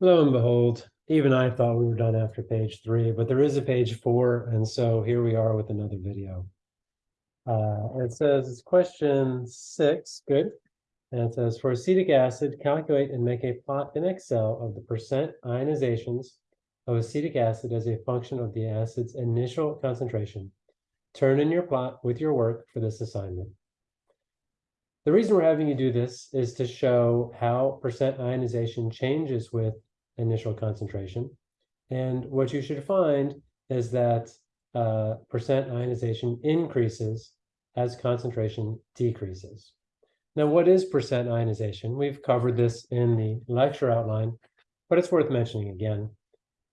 Lo and behold, even I thought we were done after page three, but there is a page four, and so here we are with another video. Uh, it says, it's question six, good. And it says, for acetic acid, calculate and make a plot in Excel of the percent ionizations of acetic acid as a function of the acid's initial concentration. Turn in your plot with your work for this assignment. The reason we're having you do this is to show how percent ionization changes with initial concentration. And what you should find is that uh, percent ionization increases as concentration decreases. Now, what is percent ionization? We've covered this in the lecture outline, but it's worth mentioning again.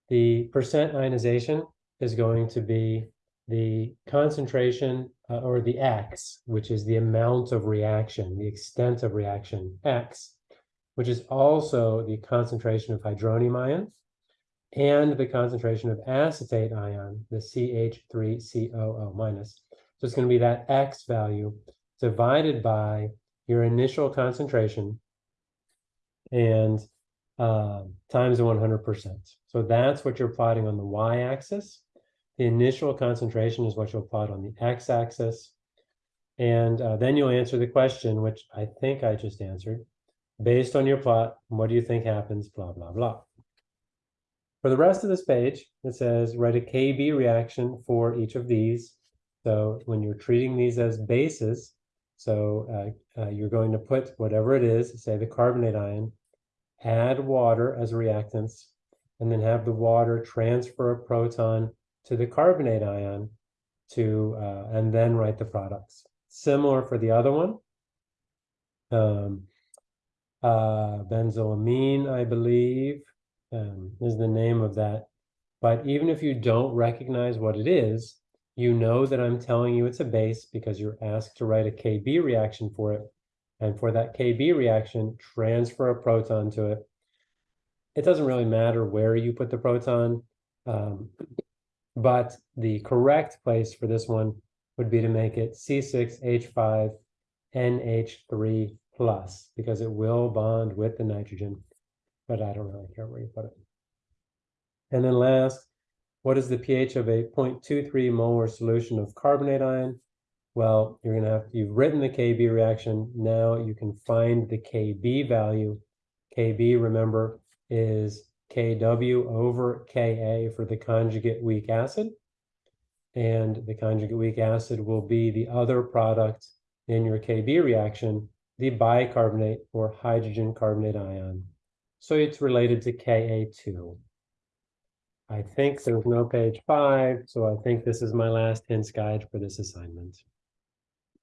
The percent ionization is going to be the concentration uh, or the X, which is the amount of reaction, the extent of reaction, X, which is also the concentration of hydronium ion and the concentration of acetate ion, the CH3COO minus. So it's going to be that X value divided by your initial concentration and uh, times 100%. So that's what you're plotting on the y-axis. The initial concentration is what you'll plot on the x-axis. And uh, then you'll answer the question, which I think I just answered. Based on your plot, what do you think happens, blah, blah, blah. For the rest of this page, it says write a KB reaction for each of these. So when you're treating these as bases, so uh, uh, you're going to put whatever it is, say the carbonate ion, add water as reactants, and then have the water transfer a proton to the carbonate ion to, uh, and then write the products. Similar for the other one. Um, uh, benzoamine, I believe, um, is the name of that. But even if you don't recognize what it is, you know that I'm telling you it's a base because you're asked to write a KB reaction for it. And for that KB reaction, transfer a proton to it. It doesn't really matter where you put the proton, um, but the correct place for this one would be to make it C6H5NH3 plus because it will bond with the nitrogen, but I don't really care where you put it. And then last, what is the pH of a 0.23 molar solution of carbonate ion? Well, you're going to have, you've written the KB reaction. Now you can find the KB value. KB, remember, is Kw over Ka for the conjugate weak acid. And the conjugate weak acid will be the other product in your Kb reaction the bicarbonate or hydrogen carbonate ion. So it's related to Ka2. I think there's no page five, so I think this is my last hints guide for this assignment.